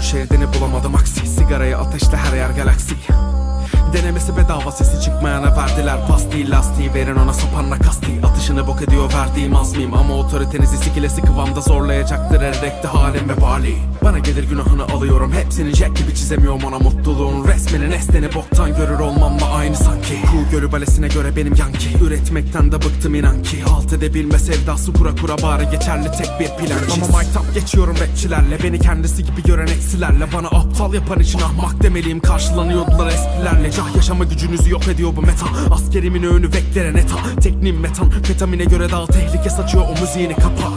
şeridini bulamadım. Aksi Sigarayı ateşle her yer galaksi Denemesi bedava sesi çıkmayana verdiler pasti Lastiği verin ona sapanla kasti. Atışını bok ediyor verdiğim azmiyim Ama otoritenizi sikilesi kıvamda zorlayacaktır Erekte halim ve bali. Bana gelir günahını alıyorum Hepsini jack gibi çizemiyorum ona mutluluğun. Resminin esneni boktan görür olmamla aynı sanki. Kuğu gölü balesine göre benim yanki Üretmekten de bıktım inan ki. Halt edebilme sevdası kura kura bari geçerli tek bir plan. Ama my top geçiyorum rapçilerle Beni kendisi gibi gören eksilerle. Bana aptal yapan için ahmak demeliyim. Karşılanıyordular esprilerle Cah yaşama gücünüzü yok ediyor bu meta. Askerimin öğünü veklere neta Teknim metan Fetamine göre daha tehlike saçıyor o müziğini kapa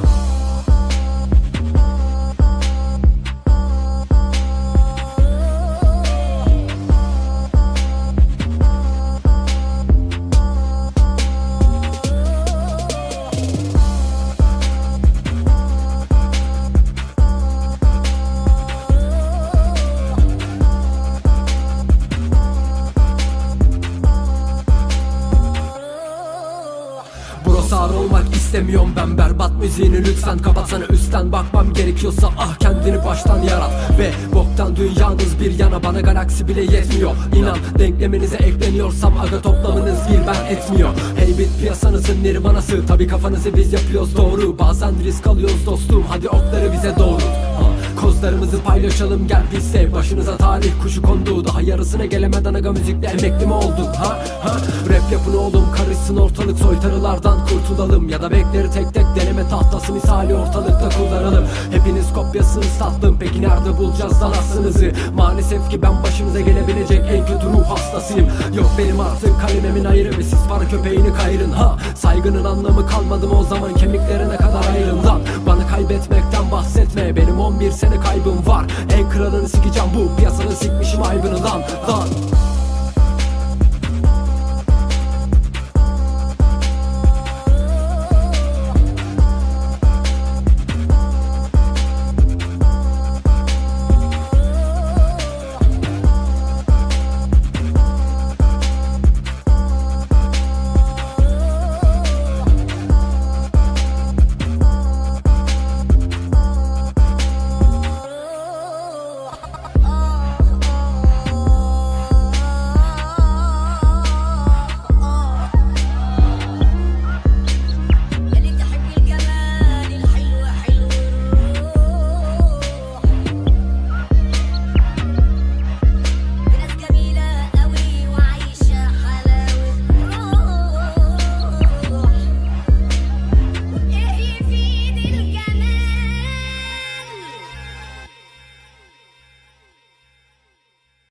Sağır olmak istemiyorum ben berbat müziğini lütfen kapatsana üstten. Bakmam gerekiyorsa ah kendini baştan yarat. Ve boktan dünyanız bir yana bana galaksi bile yetmiyor. İnan denkleminize ekleniyorsam aga toplamınız bir ben etmiyor. Hey bit piyasanızın nirvanası. Tabi kafanızı biz yapıyoruz doğru. Bazen risk alıyoruz dostum hadi okları bize doğru Kozlarımızı paylaşalım gel biz sev Başınıza talih kuşu kondu. Daha yarısına gelemeden aga müzikle emekli mi oldun ha? ha? Rap yapın oğlum karışsın ortalık. Soytarılardan kurtulalım. Ya da bekleri tek tek deneme tahtası misali ortalıkta kullanalım. Hepiniz kopyasınız tatlım peki nerede bulacağız lan aslınızı Maalesef ki ben başınıza gelebilecek en kötü ruh hastasıyım. Yok benim artık kalememin ayrı ve siz para köpeğini kayırın ha? Saygının anlamı kalmadı mı o zaman? Kemiklerine kadar Bana kaybetmekten bahsetme benim 11 sene kaybım var. En kralını sikeceğim bu piyasanın sikmişim aybını lan lan